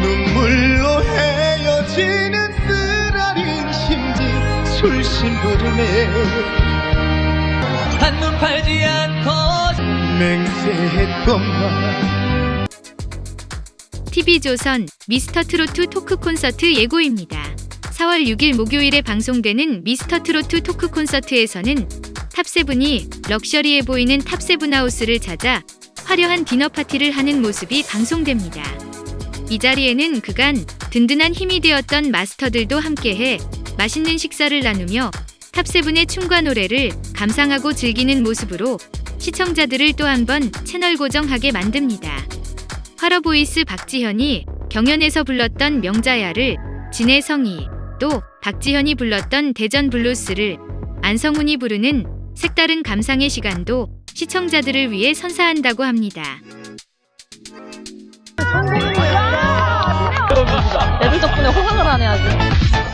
눈물로 헤어지는 쓰라린 심지 술심부름에 한눈 팔지 않고 맹세했건만 TV조선 미스터 트로트 토크 콘서트 예고입니다. 4월 6일 목요일에 방송되는 미스터 트로트 토크 콘서트에서는 탑세븐이 럭셔리해 보이는 탑세븐 하우스를 찾아 화려한 디너 파티를 하는 모습이 방송됩니다. 이 자리에는 그간 든든한 힘이 되었던 마스터들도 함께해 맛있는 식사를 나누며 탑세븐의 춤과 노래를 감상하고 즐기는 모습으로 시청자들을 또 한 번 채널 고정하게 만듭니다. 활어보이스 박지현이 경연에서 불렀던 명자야를 진해성이 또 박지현이 불렀던 대전 블루스를 안성훈이 부르는 색다른 감상의 시간도 시청자들을 위해 선사한다고 합니다. 애들 덕분에 호강을 하네 아주.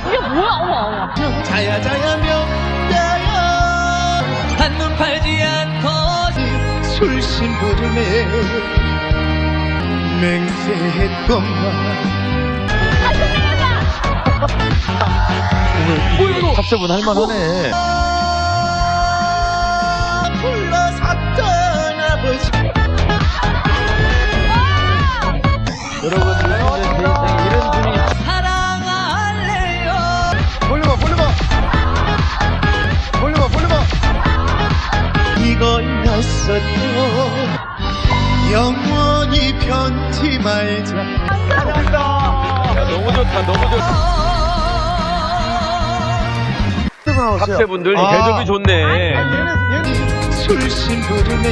이게 뭐야? 어머 어머. 자야 자야 명자야 한눈 팔지 않고 술심부름에 맹세했건만 탑세븐 할만하네. 여러분들 내 인생에 이런 분이 사랑할래요 돌려봐, 돌려봐. 돌려봐, 돌려봐. 이거였었죠 영원히 변치 말자 너무 좋다, 너무 좋다. 탑세분들 아. 대접이 좋네. 술심부름에